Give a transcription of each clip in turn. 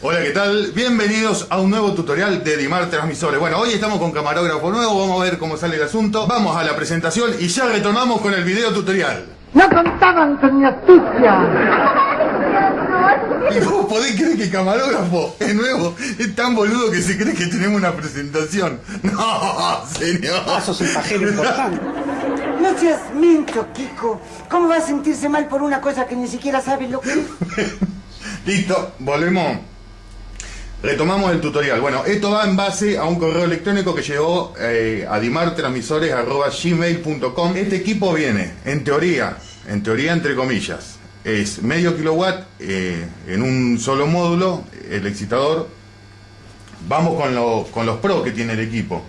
Hola, ¿qué tal? Bienvenidos a un nuevo tutorial de Dimar Transmisores. Bueno, hoy estamos con camarógrafo nuevo, vamos a ver cómo sale el asunto. Vamos a la presentación y ya retomamos con el video tutorial. No contaban con mi astucia. ¿Y vos podés creer que el camarógrafo es nuevo? Es tan boludo que se cree que tenemos una presentación. No, señor. Ah, sos un pajero importante. No seas mincho, Kiko. ¿Cómo va a sentirse mal por una cosa que ni siquiera sabe lo que es? Listo, volvemos. Retomamos el tutorial. Bueno, esto va en base a un correo electrónico que llegó eh, a dimartransmisores.gmail.com. Este equipo viene, en teoría, en teoría entre comillas, es medio kilowatt eh, en un solo módulo, el excitador. Vamos con, lo- con los pro que tiene el equipo.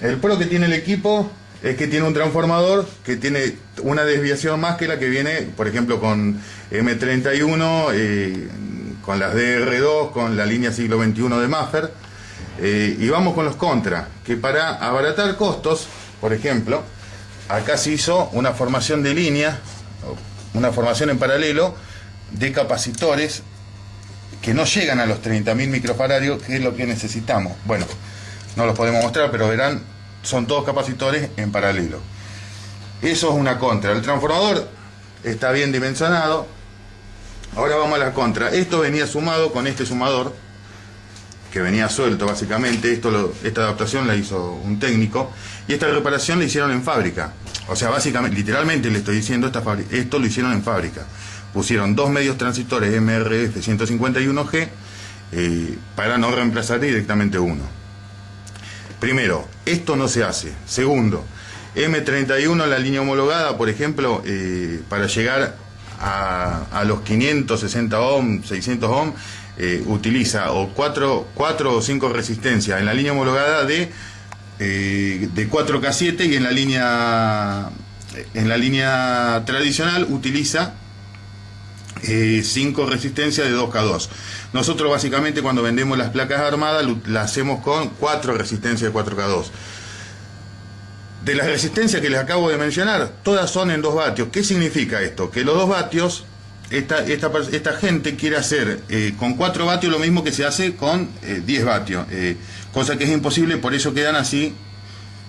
El pro que tiene el equipo es que tiene un transformador que tiene una desviación más que la que viene, por ejemplo, con M31, eh, con las DR2, con la línea siglo XXI de Maffer. Eh, y vamos con los contra, que para abaratar costos, por ejemplo, acá se hizo una formación de línea, una formación en paralelo de capacitores que no llegan a los 30.000 microfaradios, que es lo que necesitamos. Bueno, no los podemos mostrar, pero verán, son todos capacitores en paralelo. Eso es una contra. El transformador está bien dimensionado. Ahora vamos a la contra. Esto venía sumado con este sumador, que venía suelto básicamente. Esto esta adaptación la hizo un técnico. Y esta reparación la hicieron en fábrica. O sea, básicamente, literalmente le estoy diciendo, esta esto lo hicieron en fábrica. Pusieron dos medios transistores MRF 151G eh, para no reemplazar directamente uno. Primero, esto no se hace. Segundo, M31, la línea homologada, por ejemplo, eh, para llegar a, los 560 ohm, 600 ohm, eh, utiliza o 4, o 5 resistencias en la línea homologada de, eh, de 4K7 y en la línea en la línea tradicional utiliza 5 resistencias de 2K2. Nosotros básicamente cuando vendemos las placas armadas las hacemos con 4 resistencias de 4K2. De las resistencias que les acabo de mencionar, todas son en 2 vatios. ¿Qué significa esto? Que los 2 vatios, esta, esta, esta gente quiere hacer eh, con 4 vatios lo mismo que se hace con eh, 10 vatios. eh, cosa que es imposible, por eso quedan así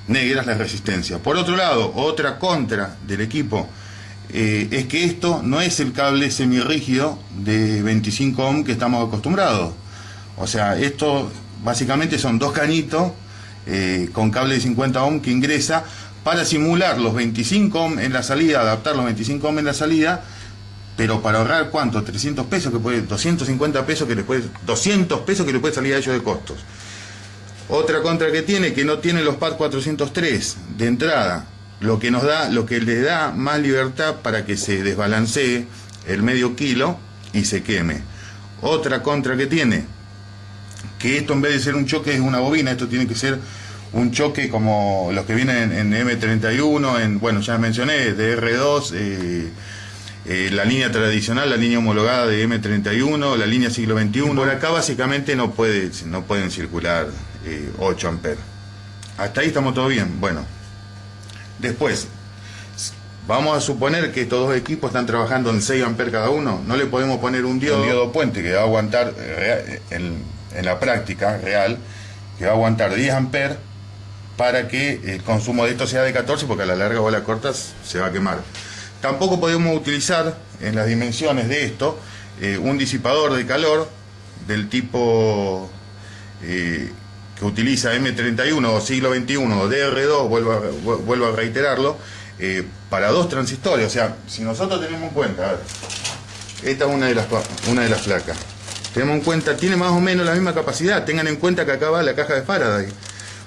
negras las resistencias. Por otro lado, otra contra del equipo eh, es que esto no es el cable semirrígido de 25 ohm que estamos acostumbrados. O sea, esto básicamente son dos cañitos eh, con cable de 50 ohm que ingresa para simular los 25 ohm en la salida, adaptar los 25 ohm en la salida, pero para ahorrar cuánto, 300 pesos que puede, 250 pesos que le puede, 200 pesos que le puede salir a ellos de costos. Otra contra que tiene, que no tiene los PAD 403 de entrada, lo que nos da, lo que le da más libertad para que se desbalancee el medio kilo y se queme. Otra contra que tiene, que esto en vez de ser un choque es una bobina, esto tiene que ser un choque como los que vienen en, M31, en, bueno, ya mencioné, de R2, eh, eh, la línea tradicional, la línea homologada de M31, la línea siglo XXI. Por acá básicamente no, puede, no pueden circular eh, 8 amperes. Hasta ahí estamos todo bien. Bueno, después, vamos a suponer que estos dos equipos están trabajando en 6 amperes cada uno. No le podemos poner un diodo, un diodo puente que va a aguantar eh, en, la práctica real, que va a aguantar 10 amperes para que el consumo de esto sea de 14 porque a la larga o a la corta se va a quemar. Tampoco podemos utilizar en las dimensiones de esto eh, un disipador de calor del tipo eh, que utiliza M31 o siglo XXI o DR2, vuelvo a, reiterarlo, eh, para dos transistores. O sea, si nosotros tenemos en cuenta, esta es una de las, una de las placas. Tenemos en cuenta, tiene más o menos la misma capacidad. Tengan en cuenta que acá va la caja de Faraday.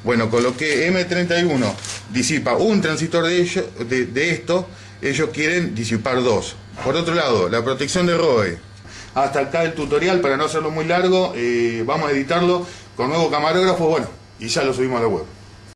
Bueno, con lo que M31 disipa un transistor de, de esto, ellos quieren disipar dos. Por otro lado, la protección de ROE. Hasta acá el tutorial, para no hacerlo muy largo, eh, vamos a editarlo con nuevo camarógrafo, bueno, y ya lo subimos a la web.